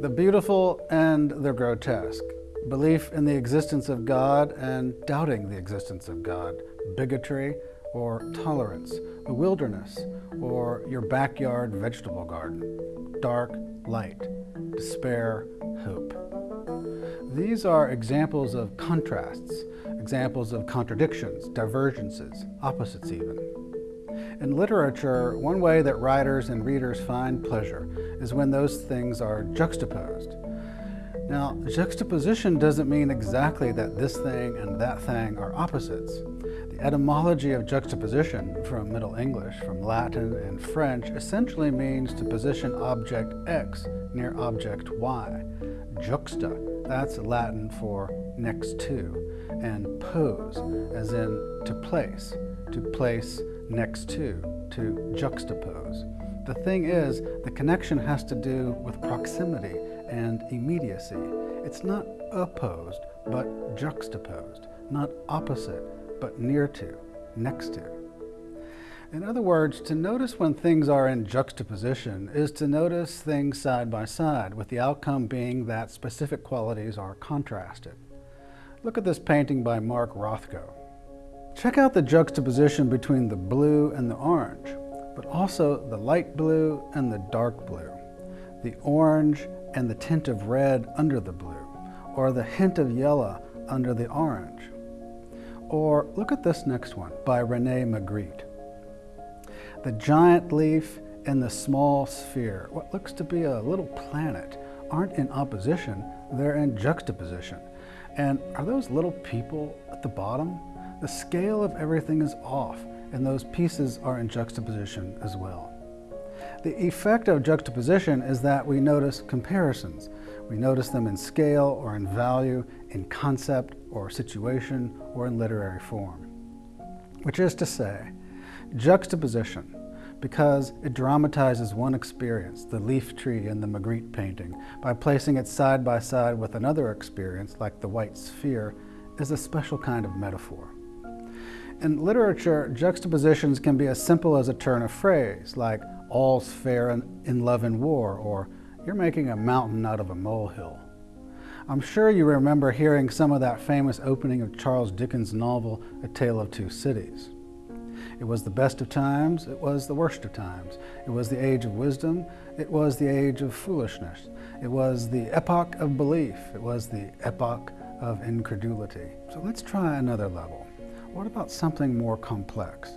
The beautiful and the grotesque. Belief in the existence of God and doubting the existence of God. Bigotry or tolerance. the wilderness or your backyard vegetable garden. Dark, light. Despair, hope. These are examples of contrasts, examples of contradictions, divergences, opposites even. In literature, one way that writers and readers find pleasure is when those things are juxtaposed. Now, juxtaposition doesn't mean exactly that this thing and that thing are opposites. The etymology of juxtaposition from Middle English, from Latin and French, essentially means to position object X near object Y. Juxta, that's Latin for next to, and pose, as in to place, to place next to, to juxtapose. The thing is, the connection has to do with proximity and immediacy. It's not opposed, but juxtaposed, not opposite, but near to, next to. In other words, to notice when things are in juxtaposition is to notice things side by side, with the outcome being that specific qualities are contrasted. Look at this painting by Mark Rothko. Check out the juxtaposition between the blue and the orange, but also the light blue and the dark blue, the orange and the tint of red under the blue, or the hint of yellow under the orange. Or look at this next one by Rene Magritte. The giant leaf and the small sphere, what looks to be a little planet, aren't in opposition, they're in juxtaposition. And are those little people at the bottom? The scale of everything is off, and those pieces are in juxtaposition as well. The effect of juxtaposition is that we notice comparisons. We notice them in scale or in value, in concept or situation, or in literary form. Which is to say, Juxtaposition, because it dramatizes one experience, the leaf tree in the Magritte painting, by placing it side by side with another experience, like the white sphere, is a special kind of metaphor. In literature, juxtapositions can be as simple as a turn of phrase, like all's fair in love and war, or you're making a mountain out of a molehill. I'm sure you remember hearing some of that famous opening of Charles Dickens' novel, A Tale of Two Cities. It was the best of times, it was the worst of times. It was the age of wisdom, it was the age of foolishness. It was the epoch of belief, it was the epoch of incredulity. So let's try another level. What about something more complex?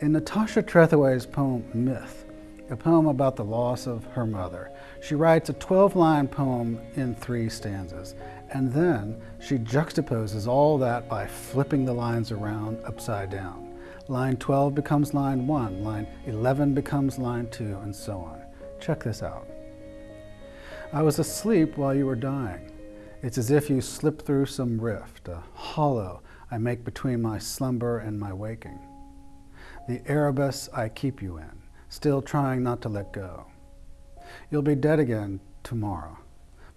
In Natasha Trethewey's poem, Myth, a poem about the loss of her mother, she writes a 12-line poem in three stanzas, and then she juxtaposes all that by flipping the lines around upside down. Line 12 becomes line 1, line 11 becomes line 2, and so on. Check this out. I was asleep while you were dying. It's as if you slipped through some rift, a hollow I make between my slumber and my waking. The Erebus I keep you in, still trying not to let go. You'll be dead again tomorrow,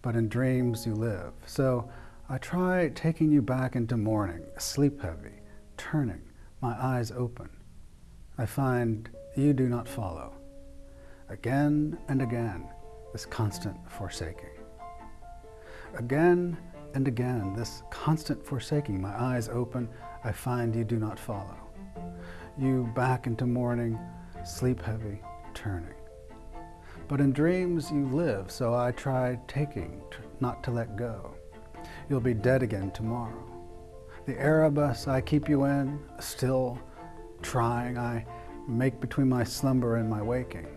but in dreams you live. So I try taking you back into morning, sleep heavy, turning, my eyes open. I find you do not follow. Again and again, this constant forsaking. Again and again, this constant forsaking. My eyes open, I find you do not follow. You back into morning, sleep heavy, turning. But in dreams you live, so I try taking, not to let go. You'll be dead again tomorrow. The Erebus I keep you in, still trying I make between my slumber and my waking.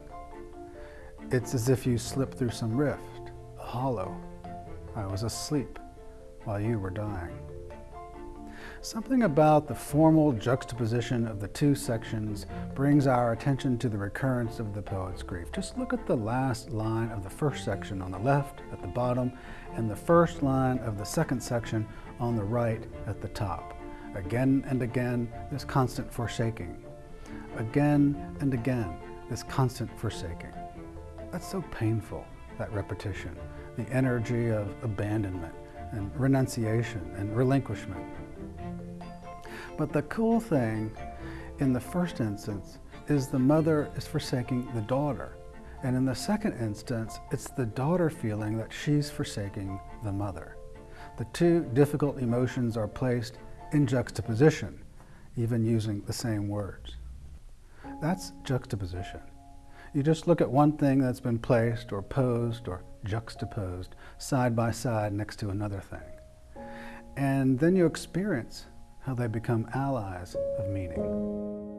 It's as if you slip through some rift, hollow. I was asleep while you were dying. Something about the formal juxtaposition of the two sections brings our attention to the recurrence of the poet's grief. Just look at the last line of the first section on the left at the bottom and the first line of the second section on the right at the top. Again and again, this constant forsaking. Again and again, this constant forsaking. That's so painful, that repetition, the energy of abandonment and renunciation and relinquishment. But the cool thing in the first instance is the mother is forsaking the daughter. And in the second instance, it's the daughter feeling that she's forsaking the mother. The two difficult emotions are placed in juxtaposition, even using the same words. That's juxtaposition. You just look at one thing that's been placed or posed or juxtaposed side by side next to another thing. And then you experience how they become allies of meaning.